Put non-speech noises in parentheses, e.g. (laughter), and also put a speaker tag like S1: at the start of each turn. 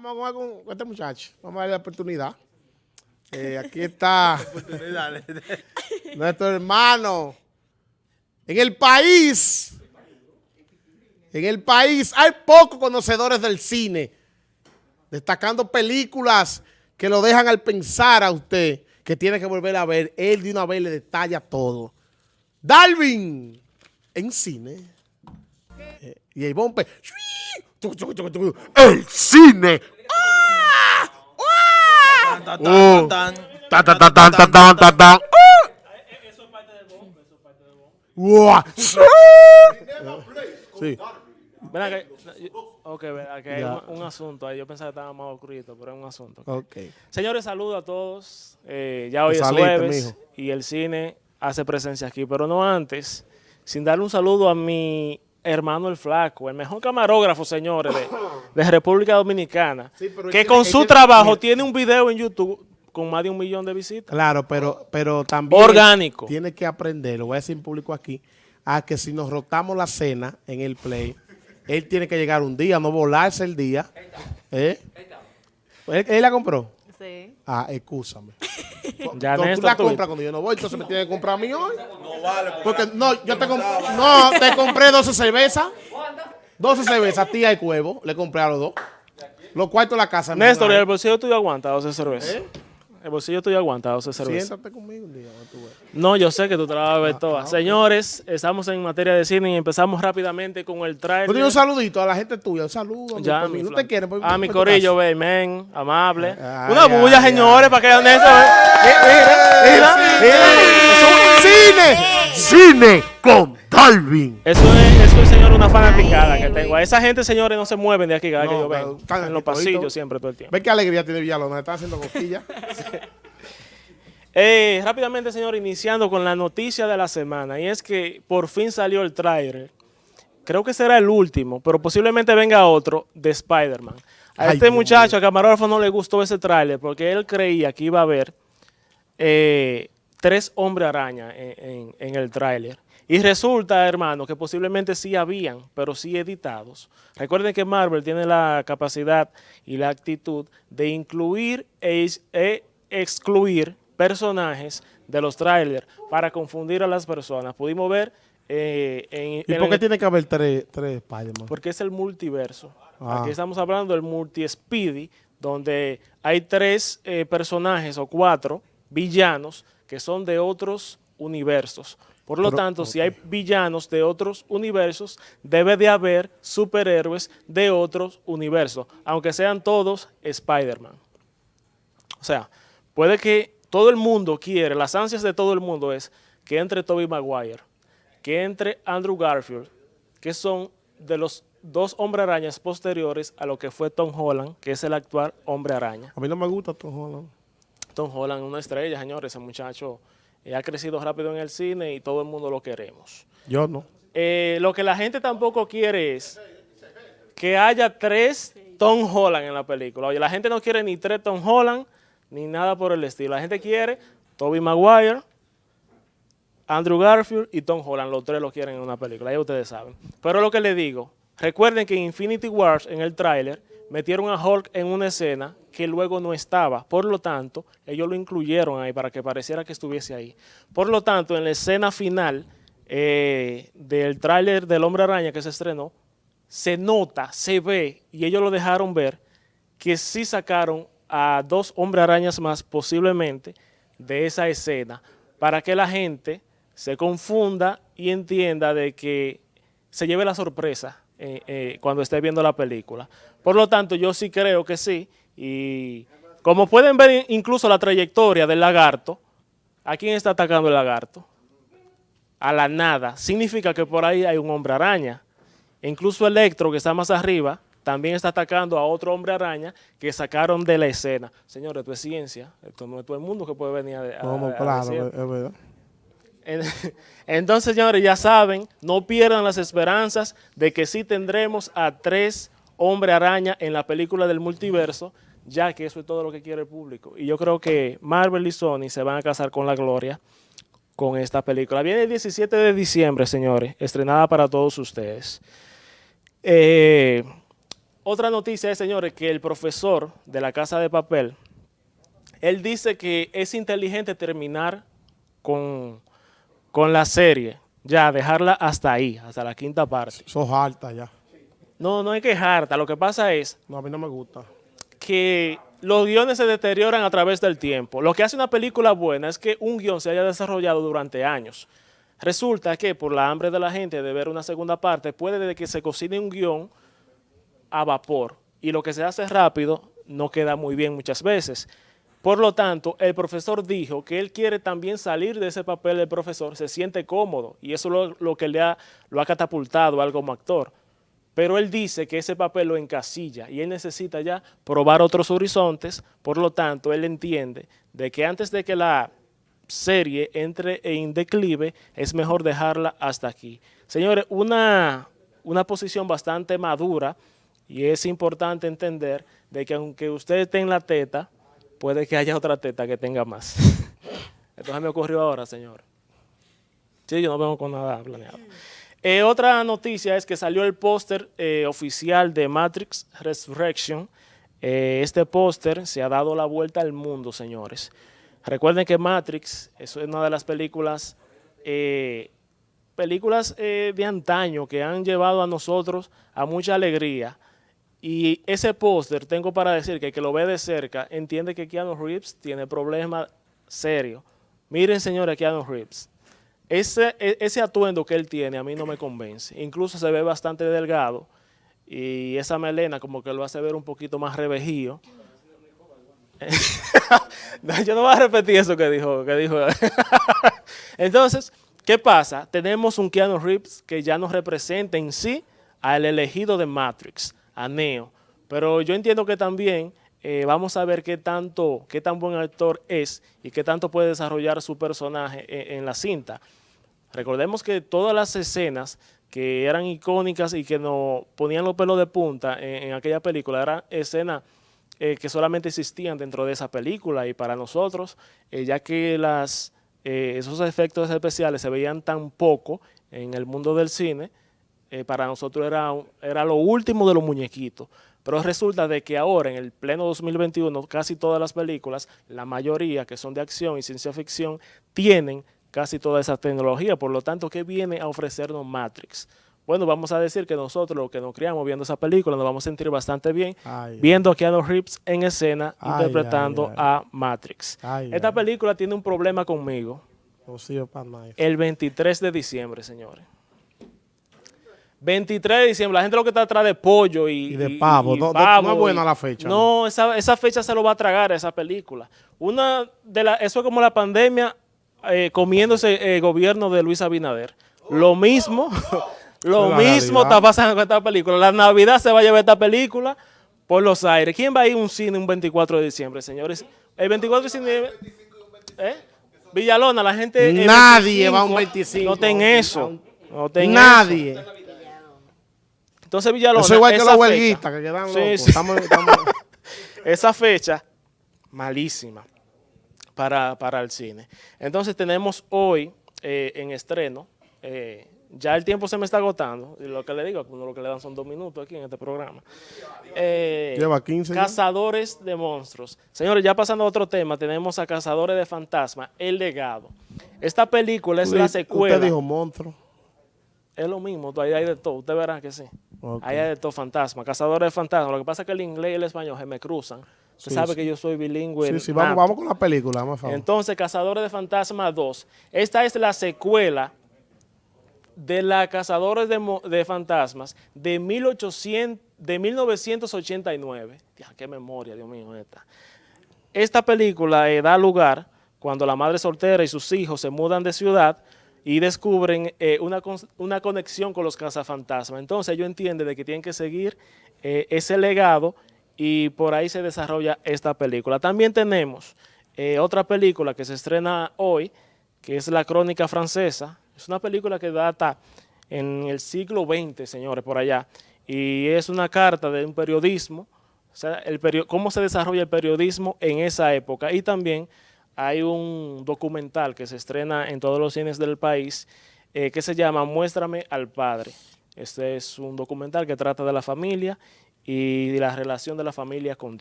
S1: Vamos con, con este muchacho. Vamos a darle la oportunidad. Eh, aquí está (laughs) nuestro hermano. En el país, en el país hay pocos conocedores del cine, destacando películas que lo dejan al pensar a usted que tiene que volver a ver. Él de una vez le detalla todo. Darwin, en cine. Eh, y el bombe. El cine. ¡Ah! ¡Ah! Oh. Ta, ta, ta, ta, ta, ta, ta, ta. ¡Ah! ¡Guau! Sí.
S2: Acá, yo- ok, ven acá, hay
S1: Ya.
S2: un, un asunto ahí. Yo pensaba que estaba más oscurito, pero es un asunto.
S1: Ok.
S2: Señores, saludos a todos. Eh, ya hoy es
S1: Saliste,
S2: jueves
S1: mijo.
S2: y el cine hace presencia aquí, pero no antes, sin darle un saludo a mi hermano el Flaco, el mejor camarógrafo, señores, de, de República Dominicana,
S1: Sí, pero él
S2: que
S1: tiene-
S2: con su trabajo
S1: mira.
S2: tiene un video en YouTube con más de un millón de visitas.
S1: Claro, pero, pero también
S2: Orgánico.
S1: tiene que aprender, lo voy a decir en público aquí, a que si nos rotamos la cena en el play, él tiene que llegar un día, no volarse el día. ¿Eh? ¿Él, él la compró?
S3: Sí.
S1: Ah, excúsame.
S2: Ya,
S1: Tú-
S2: Néstor,
S1: la
S2: tú-
S1: compras cuando yo no voy, entonces me tiene que comprar a mí hoy. No vale. Porque no, yo te compré, no, te compré 12 cervezas. 12 cervezas, tía y cuevo, le compré a los dos. Los cuartos de la casa.
S2: Néstor, ¿y el bolsillo tuyo aguanta 12 cervezas?
S1: ¿Eh?
S2: El bolsillo tuyo aguanta 12
S1: ahí.
S2: cervezas.
S1: Siéntate conmigo un día. tú ves.
S2: No, yo sé que tú te la vas a ver
S1: Ah,
S2: todas. Señores, estamos en materia de cine y empezamos rápidamente con el
S1: Tú
S2: trailer.
S1: un saludito a la gente tuya, un saludo.
S2: Ya,
S1: por
S2: mi
S1: no te quieren. pues,
S2: A mi
S1: pues, tu
S2: corillo, ve, men, amable.
S1: Ay,
S2: Una
S1: ay,
S2: bulla,
S1: ay.
S2: señores, para que vean eso. ve. Mira, mira, mira.
S1: Cine, cine con
S2: Eso es, eso es, señor, una fanaticada que tengo. A esa gente, señores, no se mueven de aquí cada vez que
S1: No,
S2: yo vengo.
S1: están
S2: En los pasillos siempre, todo el tiempo.
S1: Ve qué alegría tiene Villalona, está haciendo cosquillas. (laughs)
S2: Eh, rápidamente, señor, iniciando con la noticia de la semana. Y es que por fin salió el tráiler. Creo que será el último, pero posiblemente venga otro de Spider-Man. A
S1: Ay,
S2: este muchacho, a camarógrafo, no le gustó ese tráiler porque él creía que iba a haber eh, tres hombres araña en, en- en el tráiler. Y resulta, hermano, que posiblemente sí habían, pero sí editados. Recuerden que Marvel tiene la capacidad y la actitud de incluir e, e excluir personajes de los trailers para confundir a las personas. Pudimos ver eh, en,
S1: ¿Y
S2: en
S1: por qué
S2: el-
S1: tiene que haber tres, tres Spider-Man?
S2: porque es el multiverso.
S1: Ah.
S2: Aquí estamos hablando del multi-speedy, donde hay tres eh, personajes o cuatro villanos que son de otros universos. Por lo
S1: Pero,
S2: tanto, si hay villanos de otros universos, debe de haber superhéroes de otros universos, aunque sean todos Spider-Man. O sea, puede que todo el mundo quiere, las ansias de todo el mundo es que entre Tobey Maguire, que entre Andrew Garfield, que son de los dos hombre arañas posteriores a lo que fue Tom Holland, que es el actual hombre araña.
S1: A mí no me gusta Tom Holland.
S2: Tom Holland es una estrella, señores, ese muchacho eh, ha crecido rápido en el cine y todo el mundo lo queremos.
S1: Yo no.
S2: Eh, lo que la gente tampoco quiere es que haya tres Tom Holland en la película. Oye, la gente no quiere ni tres Tom Holland ni nada por el estilo. La gente quiere Tobey Maguire, Andrew Garfield y Tom Holland. Los tres lo quieren en una película, ya ustedes saben. Pero lo que les digo, recuerden que en Infinity Wars, en el tráiler, metieron a Hulk en una escena que luego no estaba. Por lo tanto, ellos lo incluyeron ahí para que pareciera que estuviese ahí. Por lo tanto, en la escena final eh, del tráiler del Hombre Araña que se estrenó, se nota, se ve, y ellos lo dejaron ver, que sí sacaron a dos Hombre Arañas más posiblemente de esa escena para que la gente se confunda y entienda de que se lleve la sorpresa eh, eh, cuando esté viendo la película. Por lo tanto, yo sí creo que sí. Y como pueden ver incluso la trayectoria del lagarto, ¿a quién está atacando el lagarto? A la nada. Significa que por ahí hay un hombre araña. E incluso Electro, que está más arriba, también está atacando a otro hombre araña que sacaron de la escena. Señores, esto es ciencia. Esto no es todo el mundo que puede venir a, a-
S1: claro, es verdad.
S2: En- (laughs) Entonces, señores, ya saben, no pierdan las esperanzas de que sí tendremos a tres hombre araña en la película del multiverso, ya que eso es todo lo que quiere el público. Y yo creo que Marvel y Sony se van a casar con la gloria con esta película. Viene el 17 de diciembre, señores, estrenada para todos ustedes. Eh, otra noticia es, señores, que el profesor de la Casa de Papel, él dice que es inteligente terminar con, con la serie, ya, dejarla hasta ahí, hasta la quinta parte.
S1: Sos harta ya.
S2: No, no hay que harta, lo que pasa es
S1: No, a mí no me gusta.
S2: que los guiones se deterioran a través del tiempo. Lo que hace una película buena es que un guion se haya desarrollado durante años. Resulta que por la hambre de la gente de ver una segunda parte, puede de que se cocine un guion a vapor y lo que se hace rápido no queda muy bien muchas veces. Por lo tanto, el profesor dijo que él quiere también salir de ese papel del profesor, se siente cómodo y eso es lo, que le ha, lo ha catapultado a él como actor. Pero él dice que ese papel lo encasilla y él necesita ya probar otros horizontes, por lo tanto, él entiende de que antes de que la serie entre en declive, es mejor dejarla hasta aquí. Señores, una, una posición bastante madura y es importante entender de que aunque usted esté en la teta, puede que haya otra teta que tenga más. (laughs) Entonces me ocurrió ahora, señor. Sí, yo no vengo con nada planeado. Eh, otra noticia es que salió el póster eh, oficial de Matrix Resurrection. Eh, este póster se ha dado la vuelta al mundo, señores. Recuerden que Matrix es una de las películas, películas de antaño que han llevado a nosotros a mucha alegría. Y ese póster, tengo para decir que el que lo ve de cerca entiende que Keanu Reeves tiene problemas serios. Miren, señores, Keanu Reeves. Ese, e- ese atuendo que él tiene a mí no me convence. Incluso se ve bastante delgado y esa melena como que lo hace ver un poquito más revejío. (laughs) No, yo no voy a repetir eso que dijo. Que dijo. (laughs) Entonces, ¿qué pasa? Tenemos un Keanu Reeves que ya nos representa en sí al elegido de Matrix, a Neo. Pero yo entiendo que también eh, vamos a ver qué tanto, qué tan buen actor es y qué tanto puede desarrollar su personaje en, en la cinta. Recordemos que todas las escenas que eran icónicas y que nos ponían los pelos de punta en, aquella película eran escenas eh, que solamente existían dentro de esa película y para nosotros, eh, ya que las, esos efectos especiales se veían tan poco en el mundo del cine, eh, para nosotros era, era lo último de los muñequitos. Pero resulta de que ahora, en el pleno 2021, casi todas las películas, la mayoría que son de acción y ciencia ficción, tienen casi toda esa tecnología. Por lo tanto, ¿qué viene a ofrecernos Matrix? Bueno, vamos a decir que nosotros, los que nos criamos viendo esa película, nos vamos a sentir bastante bien
S1: Ay,
S2: viendo a Keanu Reeves en escena
S1: Ay,
S2: interpretando
S1: ay,
S2: a Matrix. Esta película tiene un problema conmigo el 23 de diciembre, señores. 23 de diciembre, la gente lo que está atrás de pollo y,
S1: Y de pavo. No- es buena la fecha,
S2: No, esa, esa fecha se lo va a tragar a esa película. Una de la, eso es como la pandemia eh, comiéndose el gobierno de Luis Abinader. Lo mismo, (laughs) lo mismo está pasando con esta película. La Navidad se va a llevar esta película por los aires. ¿Quién va a ir a un cine un 24 de diciembre, señores? El 24 de diciembre... ¿eh? Villalona, la gente...
S1: Nadie va a un 25.
S2: No ten eso. Eso. Entonces Villalona...
S1: Eso es igual que los huelguistas que quedan
S2: Sí,
S1: locos.
S2: sí.
S1: Estamos, estamos- (laughs)
S2: esa fecha, malísima para, para el cine. Entonces tenemos hoy eh, en estreno, eh, ya el tiempo se me está agotando, y lo que le digo, uno lo que le dan son dos minutos aquí en este programa. Eh,
S1: Lleva 15 ya.
S2: Cazadores de monstruos. Señores, ya pasando a otro tema, tenemos a Cazadores de Fantasmas, El Legado. Esta película es la
S1: Usted
S2: secuela.
S1: dijo monstruo.
S2: Es lo mismo, ahí hay de todo, usted verá que sí.
S1: Ok.
S2: Ahí hay de todo fantasma, cazadores de fantasmas. Lo que pasa es que el inglés y el español se me cruzan. Usted
S1: Sí,
S2: sabe
S1: sí.
S2: que yo soy bilingüe.
S1: Sí, sí, vamos, vamos con la película, más favor.
S2: Entonces, Cazadores de Fantasmas 2. Esta es la secuela de la Cazadores de, de Fantasmas de, 1800, de 1989. Tía, qué memoria, Dios mío, esta. Esta película eh, da lugar cuando la madre soltera y sus hijos se mudan de ciudad y descubren eh, una, una conexión con los cazafantasmas. Entonces ellos entienden de que tienen que seguir eh, ese legado y por ahí se desarrolla esta película. También tenemos eh, otra película que se estrena hoy, que es La Crónica Francesa. Es una película que data en el siglo XX, señores, por allá. Y es una carta de un periodismo, o sea, el cómo se desarrolla el periodismo en esa época. Y también hay un documental que se estrena en todos los cines del país eh, que se llama Muéstrame al Padre. Este es un documental que trata de la familia y la relación de la familia con